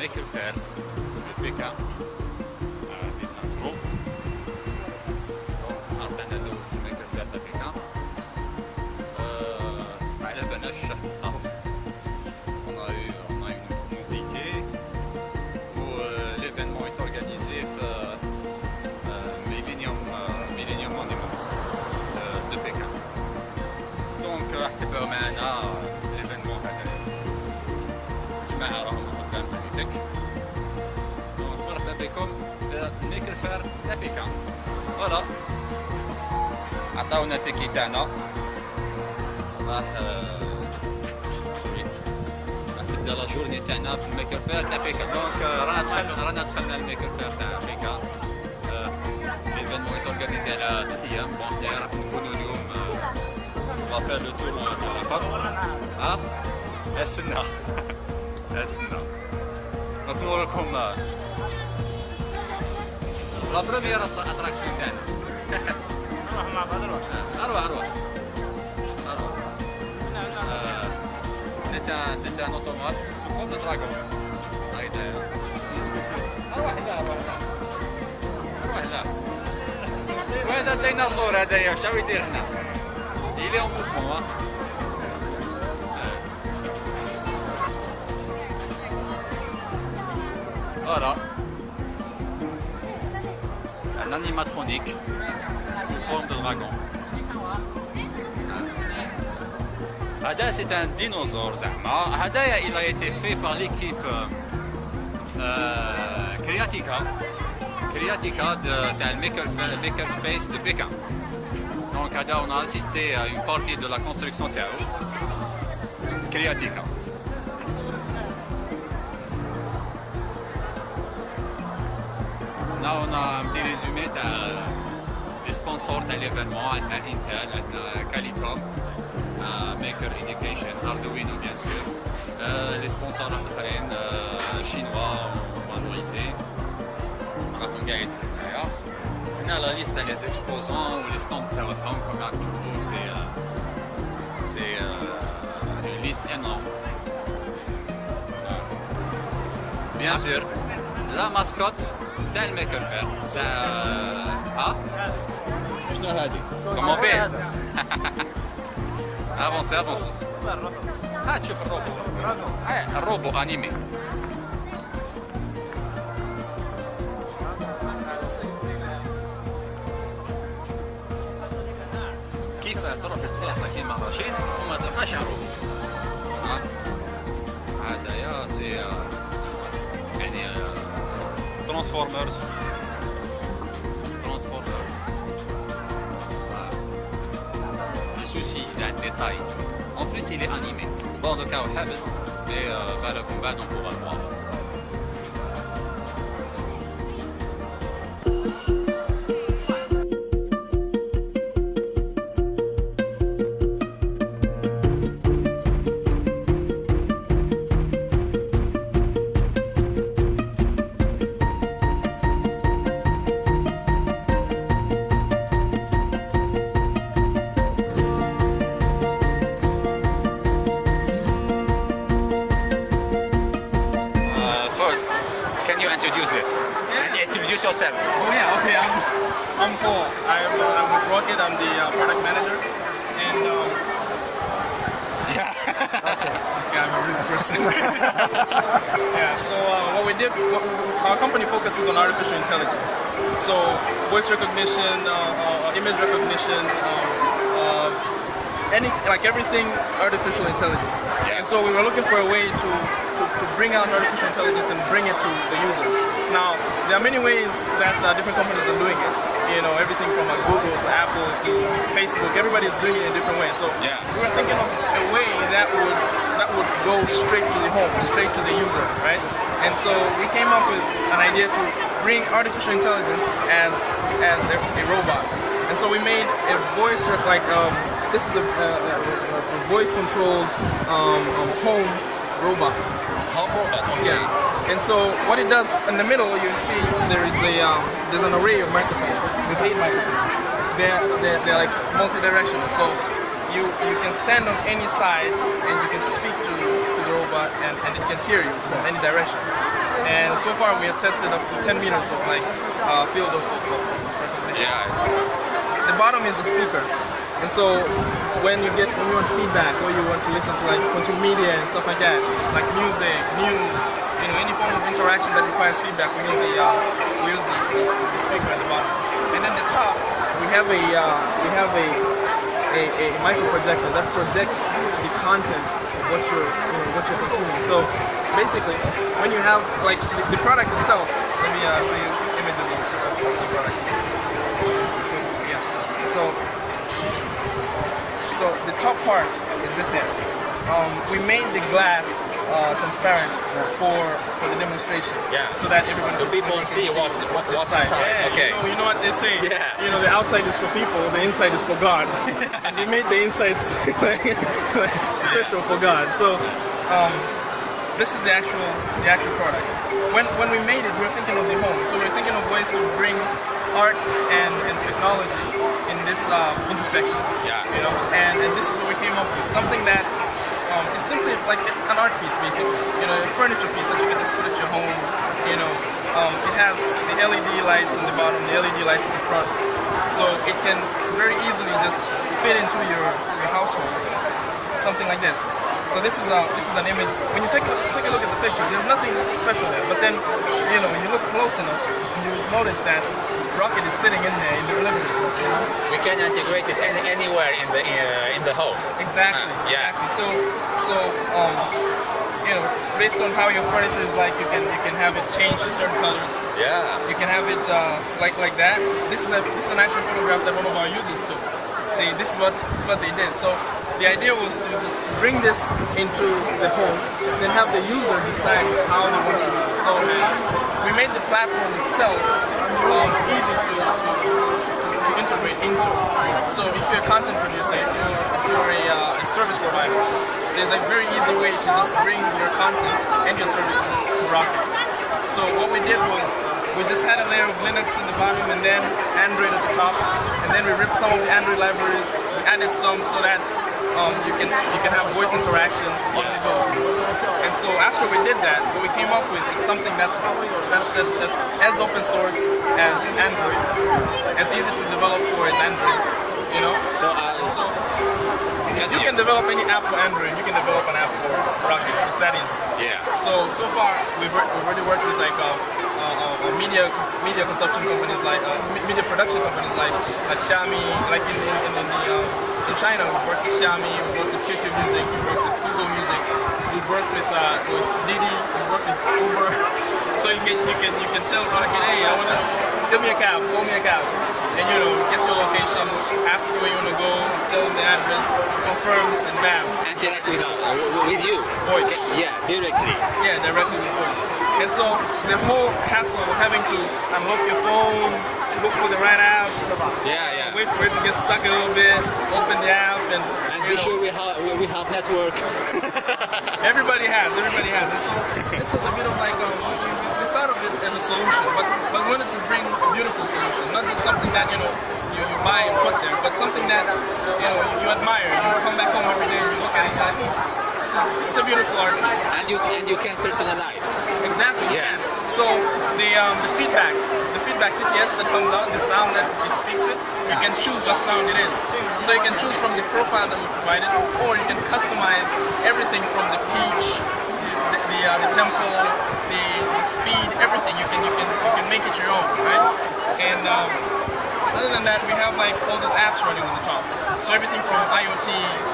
mec faire le PK. En que faire le PK, à la on a eu une où euh, l'événement est organisé euh, euh, Millennium Monument euh, de Pékin. Donc, à l'événement va aller. Je m'arrête. فير تاع بيكان فوالا عطاونا التيكي تاعنا راح سوري. راح تبدأ لا جورني تاعنا في الميكر فير تاع بيكان دونك رانا دخلنا رانا دخلنا الميكر فير تاع بيكان ليفينمون يتورغانيزي على ثلاث أيام بون حنا راح نكونوا اليوم faire le tour de la porte. ها استنى استنى دونك نوريكم لا بروميير اتراكسيون تاعنا نروح مع بعض نروح أروح أروح أروح سيت ان سيت ان اوتومات سو فورم دو دراغون هايدا أروح لا أروح لا وهذا الديناصور هذايا واش يدير هنا en mouvement, hein. Voilà. un animatronique sous forme de dragon. Hada c'est un dinosaure Hada il a été fait par l'équipe euh, euh, Creatica, Creatica de, de Maker, Makerspace de Pékin. Donc Hada on a assisté à une partie de la construction de Creatica. Là on a un petit résumé تاع les sponsors تاع l'événement عندنا Intel عندنا Calicom Maker Education Arduino bien sûr les sponsors الاخرين chinois en majorité راهم قاعد هنايا هنا لا ليست تاع لي زيكسبوزون ولي ستوند تاعهم كما راكم تشوفوا سي سي une liste énorme bien sûr la mascotte تاع الميكر فير تاع ها شنو هادي؟ كومون بيه افونسي افونسي ها تشوف الروبو الروبو انيمي كيف تروح في البلاصه كيما رشيد وما تلقاش روبو ها هذا يا سي يعني Transformers. Transformers. Ah. Le souci, il a des tailles. En plus, il est animé. Bon, de cas, mais on pourra voir. Introduce yourself. Oh yeah, okay. I'm, I'm Paul. I'm, uh, I'm with Rokid. I'm the uh, product manager. And um, yeah, okay. I'm a real person. yeah. So uh, what we did, what, our company focuses on artificial intelligence. So voice recognition, uh, uh, image recognition. Anything, like everything artificial intelligence. And so we were looking for a way to, to, to bring out artificial intelligence and bring it to the user. Now, there are many ways that uh, different companies are doing it. You know, everything from uh, Google to Apple to Facebook, everybody is doing it in a different way. So Yeah. we were thinking of a way that would that would go straight to the home, straight to the user, right? And so we came up with an idea to bring artificial intelligence as as a, a robot. And so we made a voice like um, this is a, a, a, a voice controlled um, um, home robot. Home robot, okay. Yeah. And so what it does in the middle, you see there is a um, there's an array of microphones with eight microphones. They're, they're, they're like multi-directional. So you you can stand on any side and you can speak to, to the robot and, and it can hear you from any direction. And so far we have tested up to 10 meters of like uh, field of, of recognition. Yeah, The bottom is the speaker. And so when you get when you want feedback or you want to listen to like consumer media and stuff like that, like music, news, you know, any form of interaction that requires feedback, we use the uh, we use the, the speaker at the bottom. And then the top, we have a uh, we have a a, a micro projector that projects the content of what you're you know, what you're consuming. So basically, when you have like the, the product itself, let me uh, show you image of the product. So, yeah. So the top part is this here. Um, we made the glass uh, transparent for for the demonstration. Yeah. So that everyone The people everyone see can what's- what's- what's inside. Yeah, Okay. You know, you know what they say. Yeah. You know, the outside is for people, the inside is for God. and they made the insides like, like special for God. So um, this is the actual the actual product. When when we made it, we were thinking of the home. So we were thinking of ways to bring art and, and technology in this uh, intersection. Yeah. You know, and, and this is what we came up with. Something that um, is simply like an art piece, basically. You know, a furniture piece that you can just put at your home. You know, um, it has the LED lights on the bottom, the LED lights in the front, so it can very easily just fit into your, your household. Something like this. So this is a this is an image. When you take a, take a look at the picture, there's nothing special there. But then, you know, when you look close enough, you notice that Rokid is sitting in there in the living room. You know? We can integrate it any, anywhere in the uh, in the home. Exactly. Ah, yeah. Exactly. So so um, you know, based on how your furniture is like, you can you can have it change to certain colors. Yeah. You can have it uh, like like that. This is a this is an actual photograph that one of our users took. See, this is what this is what they did. So the idea was to just bring this into the home, then have the user decide how they want to use it. So we made the platform itself easy to, to, to, to integrate into. So if you're a content producer, if you're, if you're a, uh, a service provider, there's a very easy way to just bring your content and your services to Rokid. So what we did was we just had a layer of Linux in the bottom and then Android at the top, and then we ripped some of the Android libraries, we added some so that um, you can you can have voice interaction on the go. And so after we did that, what we came up with is something that's that's that's, that's as open source as Android, as easy to develop for as Android. You know, So, uh, so you can develop any app for Android, you can develop an app for Rokid. It's that easy. yeah. So so far we've, we've already worked with like uh, uh, uh, uh, media media consumption companies like uh, media production companies like like Xiaomi, like in in, in, the uh, in China we've worked with Xiaomi, we've worked with QQ Music, we've worked with Google Music, we've worked with uh, with Didi, we've worked with Uber. So you can you can you can tell Rokid, hey, I wanna give me a cab, call me a cab, and you know gets your location, asks where you wanna go, tell them the address, confirms, and bam, Interact with, uh, with you. voice. Yeah, directly. Yeah, directly with voice. And so the whole hassle of having to unlock your phone, look for the right app, Yeah, yeah. Wait for it to get stuck a little bit, open the app, and, And be know, sure we have we have network. everybody has, everybody has. And so this was a bit of like, um, we, thought of it as a solution, but, but we wanted to bring a beautiful solution, not just something that, you know, you, you buy and put there, but something that, you know, you admire. You come back home every day and look at it like, this is, this is a beautiful art. And you and you can personalize. Exactly. Yeah. Yeah. So the um, the feedback TTS that comes out, the sound that it speaks with, you can choose what sound it is. So you can choose from the profile that we provided, or you can customize everything from the pitch, the the, uh, the tempo, the, the speed, everything. You can you can you can make it your own, right? And um, other than that, we have like all these apps running on the top. So everything from IoT,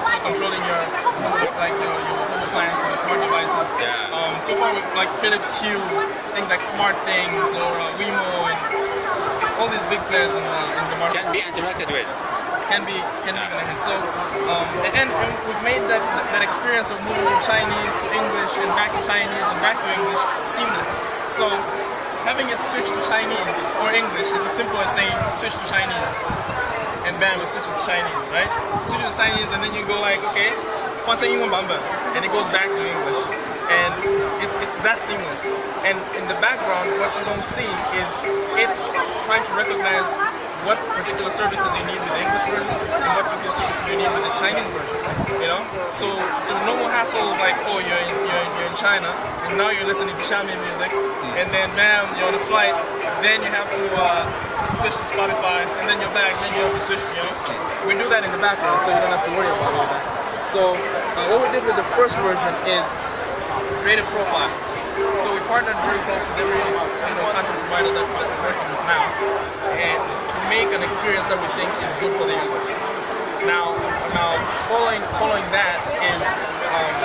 so controlling your like your, your home appliances, smart devices. Yeah. Um, so far, with like Philips Hue, things like Smart Things or uh, Wemo and all these big players in the, in the market. Can be interacted with. Can be, can be connected. So, um, and, and um, we've made that, that experience of moving from Chinese to English and back to Chinese and back to English seamless. So having it switch to Chinese or English is as simple as saying switch to Chinese and bam, it switches to Chinese, right? Switch to Chinese and then you go like, okay, and it goes back to English. It's, it's that seamless. And in the background, what you don't see is it trying to recognize what particular services you need with the English version and what particular services you need with the Chinese version. You know, so so no more hassle like, oh, you're in, you're in, you're in China and now you're listening to Xiaomi music, and then bam, you're on a flight, then you have to uh, switch to Spotify, and then you're back, then you have to switch. You know, we do that in the background, so you don't have to worry about all that. So uh, what we did with the first version is create a profile. So we partnered very close with every you know, content provider that we're working with now, and to make an experience that we think is good for the users. Now, now following following that is um,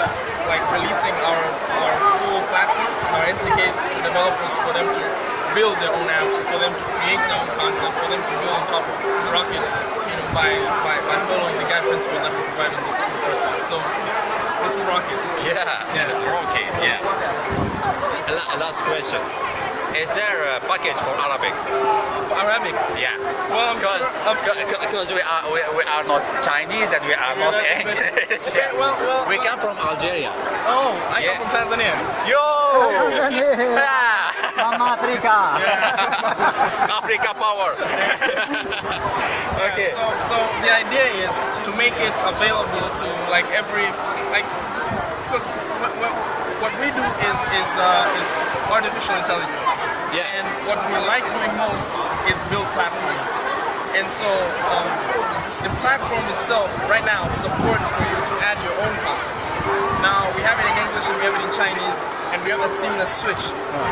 like releasing our our full platform, our SDKs to developers for them to build their own apps, for them to create their own content, for them to build on top of Rokid, you know, by, by, by following the guide principles that we provide. vibing the first time. So this is Rokid. Yeah, yeah, okay, yeah. La- last question. Is there a package for Arabic? Arabic. Yeah. Well, I'm Because sure- I'm- because we are we, we are not Chinese and we are not not- English. Okay, well, well, we uh, come from Algeria. Oh, I Yeah. come from Tanzania. Yo! Ah! Mama Africa. Africa power. okay. So, so the idea is to make it available to like every like just because what, what, what we do is is uh, is artificial intelligence. Yeah. And what we like doing most is build platforms. And so um, the platform itself right now supports for you to add your own content. Now we have it in English and we have it in Chinese and we have that seamless switch.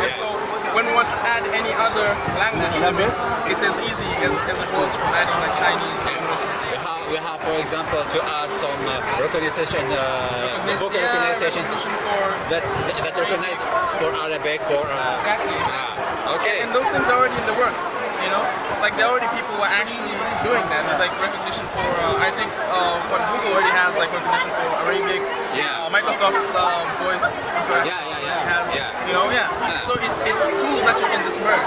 And so when we want to add any other language to this, it's as easy as, as it was from adding like Chinese to English. We have, we have, for example, to add some uh, recognition, uh, vocal Yeah, recognition recognition for that that recognize for Arabic for. Uh, exactly. Okay. And those things are already in the works, you know? It's like there are already people who are actually doing that. There's like recognition for, uh, I think uh, what Google already has like recognition for Arabic. Yeah. Uh, Microsoft's um, voice interaction Yeah, yeah, yeah. has, Yeah. you know, yeah. Yeah. So it's it's tools that you can just merge.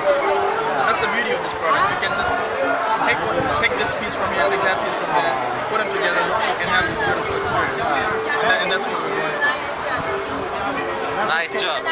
That's the beauty of this product. You can just take take this piece from here, take that piece from there, put them together, and have this beautiful experience. And, that, and that's what we're doing. Nice job.